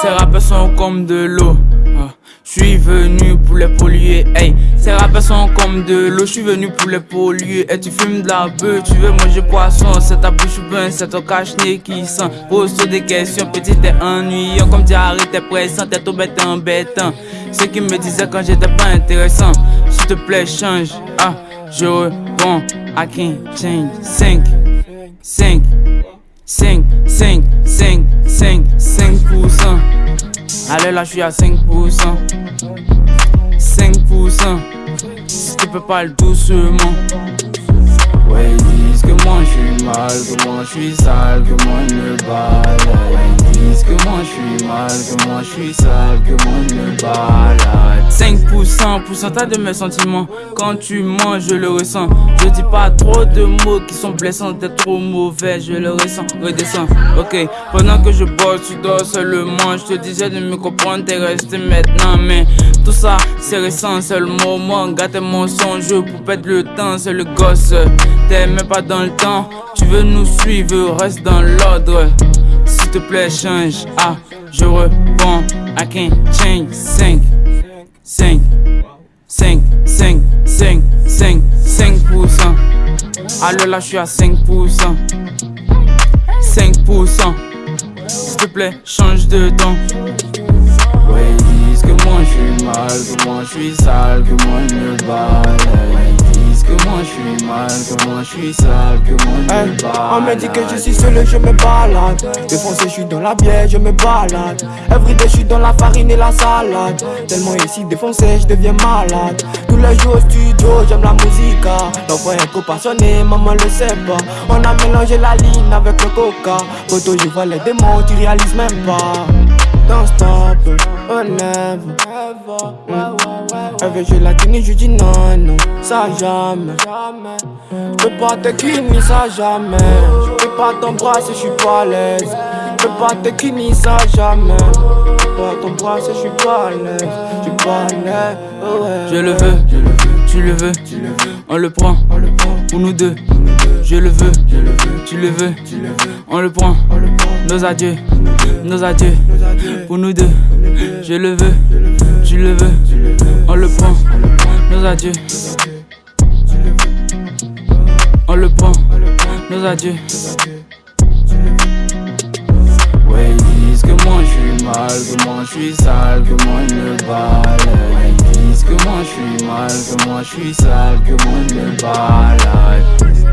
Ces rappeurs sont comme de l'eau. Ah, Je suis venu pour les polluer, hey. Ces rappeurs sont comme de l'eau, je suis venu pour les polluer. Et tu fumes de la bœuf, tu veux manger poisson. C'est ta bouche ou ben, c'est ton cache-nez qui sent. Pose-toi des questions, petit t'es ennuyant. Comme diarrhée, t'es pressant, t'es tout bête embêtant. Ce qui me disait quand j'étais pas intéressant. S'il te plaît, change. Ah, je réponds, I can't change. 5, 5, 5, 5, 5, 5, 5%. Allez là, je suis à 5%. 5%. Si tu peux parler doucement. Ouais, ils disent que moi je suis mal, que moi je suis sale, que moi je me balade. Ouais, ils disent que moi je suis mal, que moi je suis sale, que moi je me balade. 5% pourcentage de mes sentiments. Quand tu mens, je le ressens. Je dis pas trop de mots qui sont blessants, t'es trop mauvais, je le ressens. Redescends, ok. Pendant que je bosse, tu dors seulement. Je te disais de me comprendre, t'es resté maintenant. Mais tout ça, c'est récent, c'est le moment. Gâte mon songe pour perdre le temps, c'est le gosse. T'es même pas dans le temps. Tu veux nous suivre, reste dans l'ordre. S'il te plaît, change. Ah, je réponds. I can't change. 5, 5, 5, 5, 5, 5, 5%. Alors là, je suis à 5%. 5%. S'il te plaît, change de ton. Ouais, ils disent que moi je suis mal, que moi je suis sale, que moi je me balade. Que moi je suis mal, que moi je suis sale, que moi je me Hey, on me dit que je suis seul, je me balade. Défoncé, je suis dans la bière, je me balade. Everyday, je suis dans la farine et la salade. Tellement ici défoncé, je deviens malade. Tous les jours au studio, j'aime la musique. L'enfant est trop passionné, maman le sait pas. On a mélangé la ligne avec le coca. Photo, je vois les démons, tu réalises même pas. Don't stop, oh never. Mm. Elle veut tini, je dis non, non, ça jamais. Je peux pas te kini, ça jamais. Je peux pas t'embrasser, je suis pas à l'aise. Je peux pas te kini, ça jamais. Je peux pas t'embrasser, je suis pas à l'aise. Je suis pas à l'aise, oh ouais. Je le veux, tu le veux, on le prend, pour nous deux. Je le veux, tu le veux, on le prend. Nos adieux, nos adieux, pour nous deux. Je le veux, tu le veux, on le prend. Nos adieux, on le prend. Nos adieux. Ouais, ils disent que moi je suis mal, que moi je suis sale, que moi je me balade. Ouais, ils disent que moi je suis mal, que moi je suis sale, que moi je me balade.